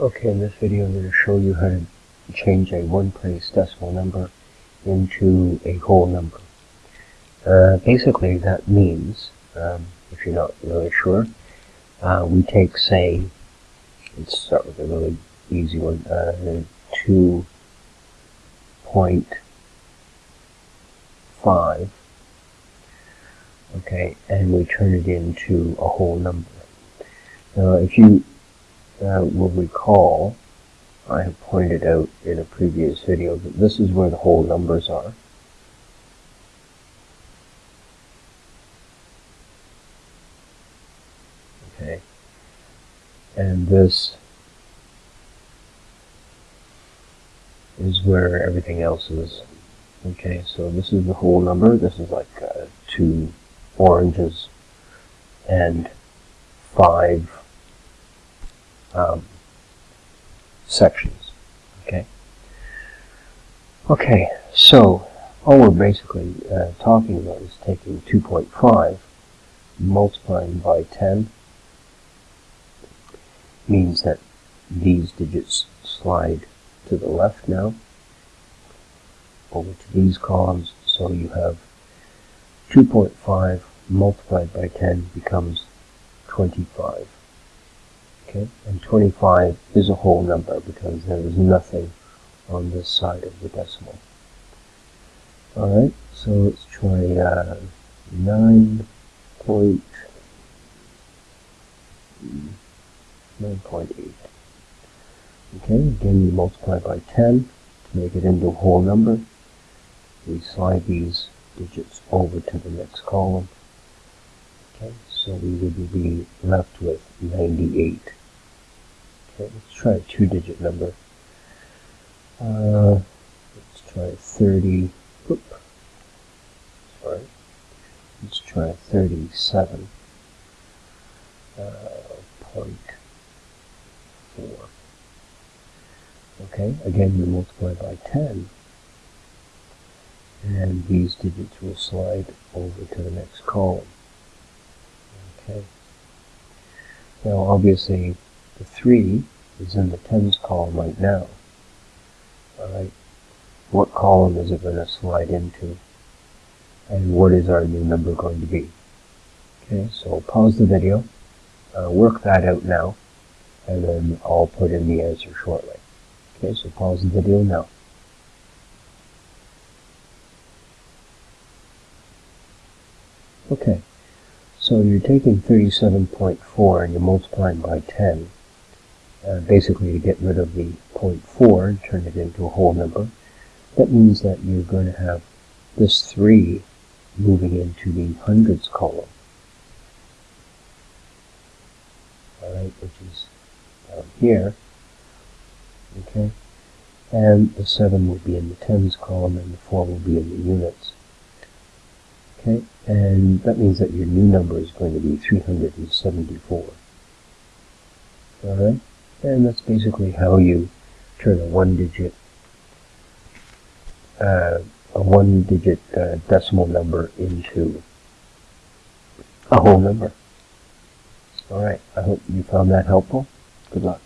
Okay, in this video I'm going to show you how to change a one-place decimal number into a whole number. Uh, basically that means, um, if you're not really sure, uh, we take, say, let's start with a really easy one, uh, 2.5, okay, and we turn it into a whole number. Now, if you uh, will recall, I have pointed out in a previous video that this is where the whole numbers are. Okay. And this is where everything else is. Okay, so this is the whole number. This is like uh, two oranges and five um, sections. Okay. Okay, so all we're basically uh, talking about is taking 2.5, multiplying by 10, means that these digits slide to the left now, over to these columns, so you have 2.5 multiplied by 10 becomes 25. Okay, and 25 is a whole number because there is nothing on this side of the decimal. Alright, so let's try uh, 9 point, 9.8. Okay, again we multiply by 10 to make it into a whole number. We slide these digits over to the next column. Okay, so we would be left with 98. Okay, let's try a two-digit number. Uh, let's try 30. Whoop. Sorry. Let's try 37. Uh, point four. Okay, again we multiply by 10 and these digits will slide over to the next column. Okay. Now obviously the 3 is in the tens column right now. Alright, what column is it going to slide into? And what is our new number going to be? Okay, so pause the video, uh, work that out now, and then I'll put in the answer shortly. Okay, so pause the video now. Okay, so you're taking 37.4 and you're multiplying by 10 uh, basically to get rid of the 0.4 and turn it into a whole number. That means that you're going to have this 3 moving into the hundreds column. Alright, which is down here. Okay, and the 7 will be in the tens column and the 4 will be in the units. Okay, and that means that your new number is going to be 374. Alright? And that's basically how you turn a one-digit uh, a one-digit uh, decimal number into a whole number. All right, I hope you found that helpful. Good luck.